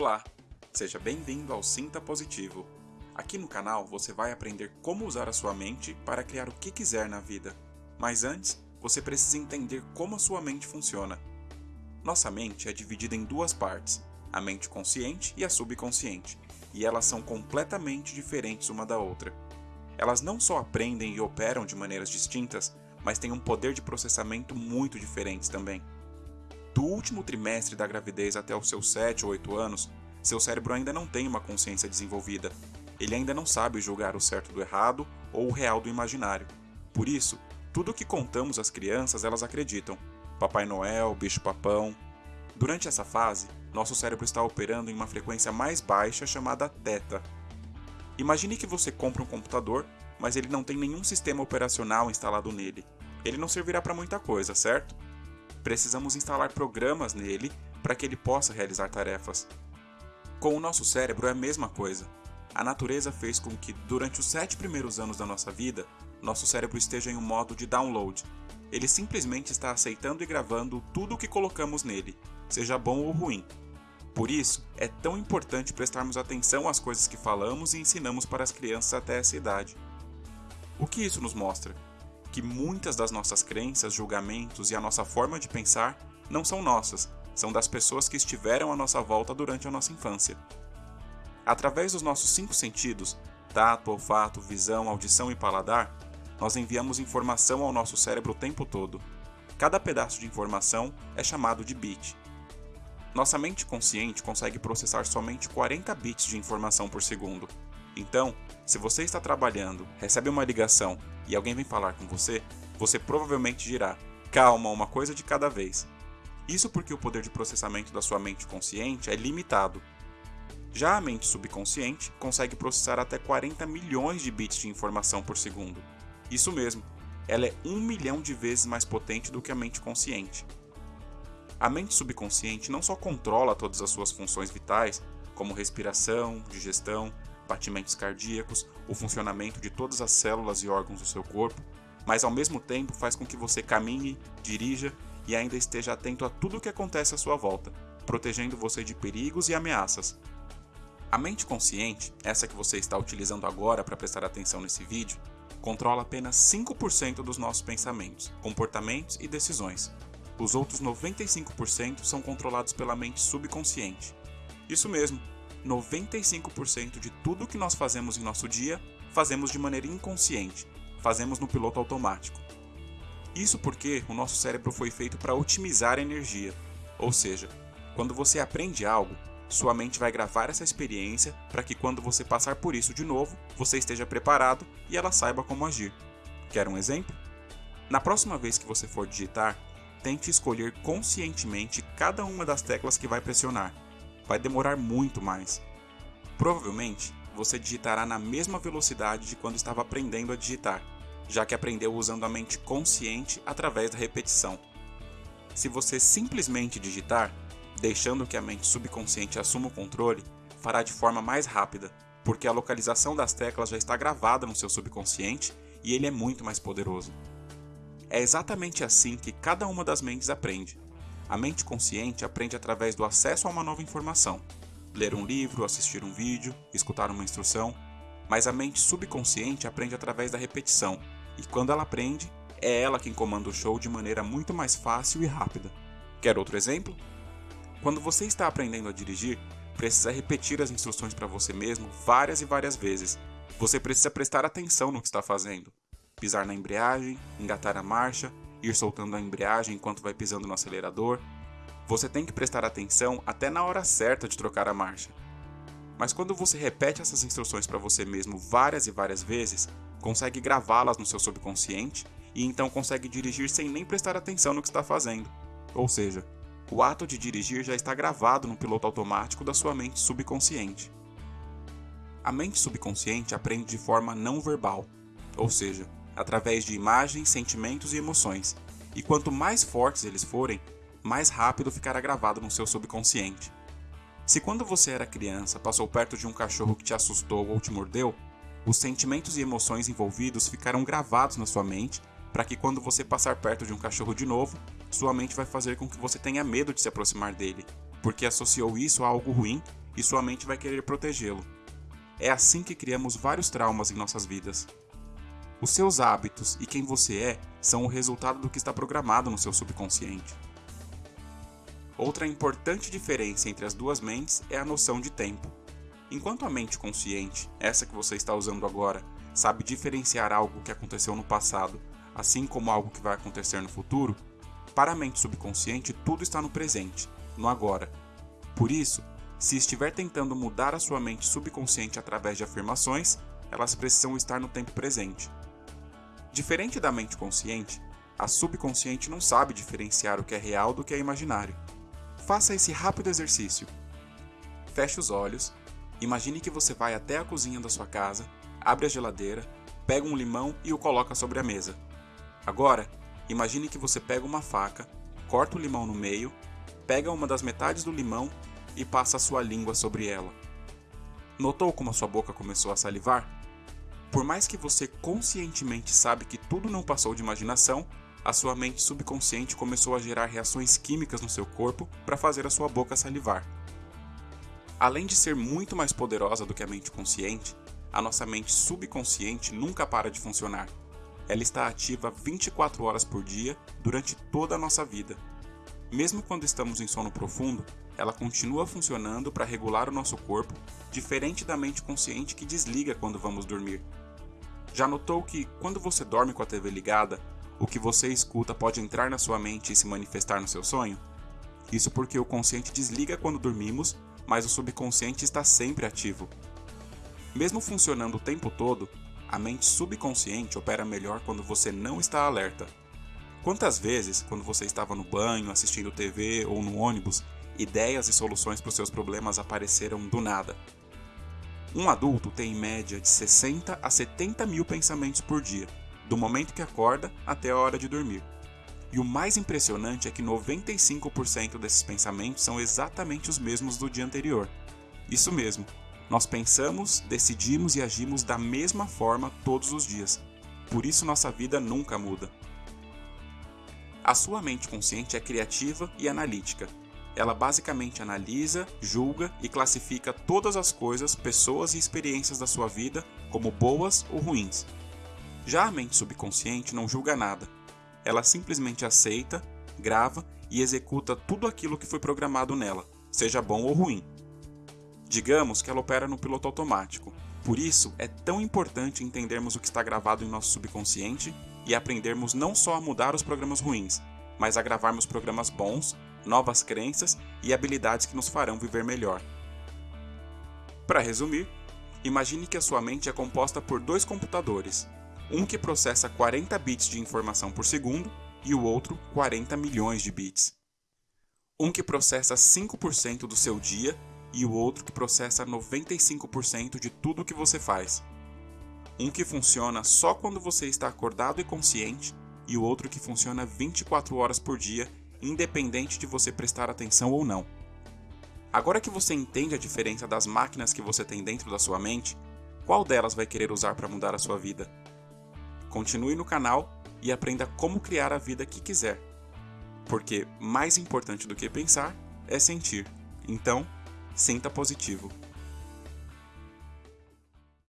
Olá, seja bem-vindo ao Sinta Positivo. Aqui no canal você vai aprender como usar a sua mente para criar o que quiser na vida. Mas antes, você precisa entender como a sua mente funciona. Nossa mente é dividida em duas partes, a mente consciente e a subconsciente, e elas são completamente diferentes uma da outra. Elas não só aprendem e operam de maneiras distintas, mas têm um poder de processamento muito diferentes também. Do último trimestre da gravidez até os seus 7 ou 8 anos, seu cérebro ainda não tem uma consciência desenvolvida. Ele ainda não sabe julgar o certo do errado ou o real do imaginário. Por isso, tudo o que contamos às crianças elas acreditam. Papai Noel, bicho papão. Durante essa fase, nosso cérebro está operando em uma frequência mais baixa chamada teta. Imagine que você compra um computador, mas ele não tem nenhum sistema operacional instalado nele. Ele não servirá para muita coisa, certo? Precisamos instalar programas nele para que ele possa realizar tarefas. Com o nosso cérebro é a mesma coisa. A natureza fez com que, durante os sete primeiros anos da nossa vida, nosso cérebro esteja em um modo de download. Ele simplesmente está aceitando e gravando tudo o que colocamos nele, seja bom ou ruim. Por isso, é tão importante prestarmos atenção às coisas que falamos e ensinamos para as crianças até essa idade. O que isso nos mostra? Que muitas das nossas crenças, julgamentos e a nossa forma de pensar não são nossas, são das pessoas que estiveram à nossa volta durante a nossa infância. Através dos nossos cinco sentidos tato, olfato, visão, audição e paladar nós enviamos informação ao nosso cérebro o tempo todo. Cada pedaço de informação é chamado de bit. Nossa mente consciente consegue processar somente 40 bits de informação por segundo. Então, se você está trabalhando, recebe uma ligação e alguém vem falar com você, você provavelmente dirá: calma, uma coisa de cada vez. Isso porque o poder de processamento da sua mente consciente é limitado. Já a mente subconsciente consegue processar até 40 milhões de bits de informação por segundo. Isso mesmo, ela é um milhão de vezes mais potente do que a mente consciente. A mente subconsciente não só controla todas as suas funções vitais, como respiração, digestão, batimentos cardíacos, o funcionamento de todas as células e órgãos do seu corpo, mas ao mesmo tempo faz com que você caminhe, dirija e ainda esteja atento a tudo o que acontece à sua volta, protegendo você de perigos e ameaças. A mente consciente, essa que você está utilizando agora para prestar atenção nesse vídeo, controla apenas 5% dos nossos pensamentos, comportamentos e decisões. Os outros 95% são controlados pela mente subconsciente. Isso mesmo, 95% de tudo que nós fazemos em nosso dia, fazemos de maneira inconsciente, fazemos no piloto automático. Isso porque o nosso cérebro foi feito para otimizar a energia, ou seja, quando você aprende algo, sua mente vai gravar essa experiência para que quando você passar por isso de novo, você esteja preparado e ela saiba como agir. Quer um exemplo? Na próxima vez que você for digitar, tente escolher conscientemente cada uma das teclas que vai pressionar. Vai demorar muito mais. Provavelmente, você digitará na mesma velocidade de quando estava aprendendo a digitar, já que aprendeu usando a mente consciente através da repetição. Se você simplesmente digitar, deixando que a mente subconsciente assuma o controle, fará de forma mais rápida, porque a localização das teclas já está gravada no seu subconsciente e ele é muito mais poderoso. É exatamente assim que cada uma das mentes aprende. A mente consciente aprende através do acesso a uma nova informação, ler um livro, assistir um vídeo, escutar uma instrução, mas a mente subconsciente aprende através da repetição, e quando ela aprende, é ela quem comanda o show de maneira muito mais fácil e rápida. Quer outro exemplo? Quando você está aprendendo a dirigir, precisa repetir as instruções para você mesmo várias e várias vezes. Você precisa prestar atenção no que está fazendo. Pisar na embreagem, engatar a marcha, ir soltando a embreagem enquanto vai pisando no acelerador. Você tem que prestar atenção até na hora certa de trocar a marcha. Mas quando você repete essas instruções para você mesmo várias e várias vezes, consegue gravá-las no seu subconsciente e então consegue dirigir sem nem prestar atenção no que está fazendo. Ou seja, o ato de dirigir já está gravado no piloto automático da sua mente subconsciente. A mente subconsciente aprende de forma não verbal, ou seja, através de imagens, sentimentos e emoções, e quanto mais fortes eles forem, mais rápido ficará gravado no seu subconsciente. Se quando você era criança passou perto de um cachorro que te assustou ou te mordeu, os sentimentos e emoções envolvidos ficarão gravados na sua mente para que quando você passar perto de um cachorro de novo, sua mente vai fazer com que você tenha medo de se aproximar dele, porque associou isso a algo ruim e sua mente vai querer protegê-lo. É assim que criamos vários traumas em nossas vidas. Os seus hábitos e quem você é são o resultado do que está programado no seu subconsciente. Outra importante diferença entre as duas mentes é a noção de tempo. Enquanto a mente consciente, essa que você está usando agora, sabe diferenciar algo que aconteceu no passado, assim como algo que vai acontecer no futuro, para a mente subconsciente tudo está no presente, no agora. Por isso, se estiver tentando mudar a sua mente subconsciente através de afirmações, elas precisam estar no tempo presente. Diferente da mente consciente, a subconsciente não sabe diferenciar o que é real do que é imaginário. Faça esse rápido exercício. Feche os olhos, imagine que você vai até a cozinha da sua casa, abre a geladeira, pega um limão e o coloca sobre a mesa. Agora, imagine que você pega uma faca, corta o limão no meio, pega uma das metades do limão e passa a sua língua sobre ela. Notou como a sua boca começou a salivar? Por mais que você conscientemente sabe que tudo não passou de imaginação, a sua mente subconsciente começou a gerar reações químicas no seu corpo para fazer a sua boca salivar. Além de ser muito mais poderosa do que a mente consciente, a nossa mente subconsciente nunca para de funcionar. Ela está ativa 24 horas por dia durante toda a nossa vida. Mesmo quando estamos em sono profundo, ela continua funcionando para regular o nosso corpo, diferente da mente consciente que desliga quando vamos dormir. Já notou que, quando você dorme com a TV ligada, o que você escuta pode entrar na sua mente e se manifestar no seu sonho? Isso porque o consciente desliga quando dormimos, mas o subconsciente está sempre ativo. Mesmo funcionando o tempo todo, a mente subconsciente opera melhor quando você não está alerta. Quantas vezes, quando você estava no banho, assistindo TV ou no ônibus, ideias e soluções para os seus problemas apareceram do nada. Um adulto tem em média de 60 a 70 mil pensamentos por dia, do momento que acorda até a hora de dormir. E o mais impressionante é que 95% desses pensamentos são exatamente os mesmos do dia anterior. Isso mesmo, nós pensamos, decidimos e agimos da mesma forma todos os dias. Por isso nossa vida nunca muda. A sua mente consciente é criativa e analítica, ela basicamente analisa, julga e classifica todas as coisas, pessoas e experiências da sua vida como boas ou ruins. Já a mente subconsciente não julga nada. Ela simplesmente aceita, grava e executa tudo aquilo que foi programado nela, seja bom ou ruim. Digamos que ela opera no piloto automático. Por isso, é tão importante entendermos o que está gravado em nosso subconsciente e aprendermos não só a mudar os programas ruins, mas a gravarmos programas bons novas crenças e habilidades que nos farão viver melhor. Para resumir, imagine que a sua mente é composta por dois computadores, um que processa 40 bits de informação por segundo e o outro 40 milhões de bits. Um que processa 5% do seu dia e o outro que processa 95% de tudo o que você faz. Um que funciona só quando você está acordado e consciente e o outro que funciona 24 horas por dia independente de você prestar atenção ou não. Agora que você entende a diferença das máquinas que você tem dentro da sua mente, qual delas vai querer usar para mudar a sua vida? Continue no canal e aprenda como criar a vida que quiser. Porque mais importante do que pensar é sentir. Então, sinta positivo.